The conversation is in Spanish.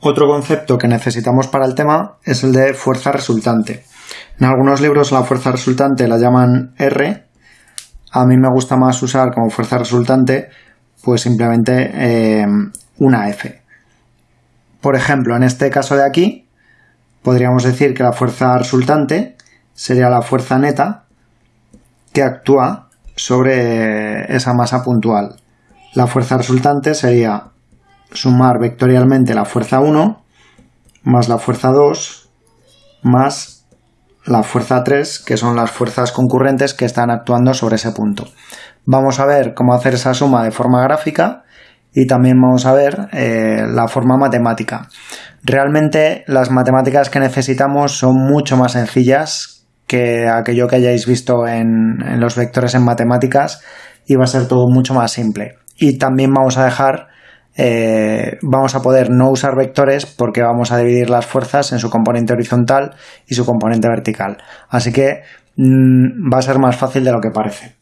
Otro concepto que necesitamos para el tema es el de fuerza resultante. En algunos libros la fuerza resultante la llaman R. A mí me gusta más usar como fuerza resultante pues simplemente eh, una F. Por ejemplo, en este caso de aquí, podríamos decir que la fuerza resultante sería la fuerza neta que actúa sobre esa masa puntual. La fuerza resultante sería sumar vectorialmente la fuerza 1 más la fuerza 2 más la fuerza 3, que son las fuerzas concurrentes que están actuando sobre ese punto. Vamos a ver cómo hacer esa suma de forma gráfica y también vamos a ver eh, la forma matemática. Realmente las matemáticas que necesitamos son mucho más sencillas que aquello que hayáis visto en, en los vectores en matemáticas y va a ser todo mucho más simple. Y también vamos a dejar eh, vamos a poder no usar vectores porque vamos a dividir las fuerzas en su componente horizontal y su componente vertical. Así que mm, va a ser más fácil de lo que parece.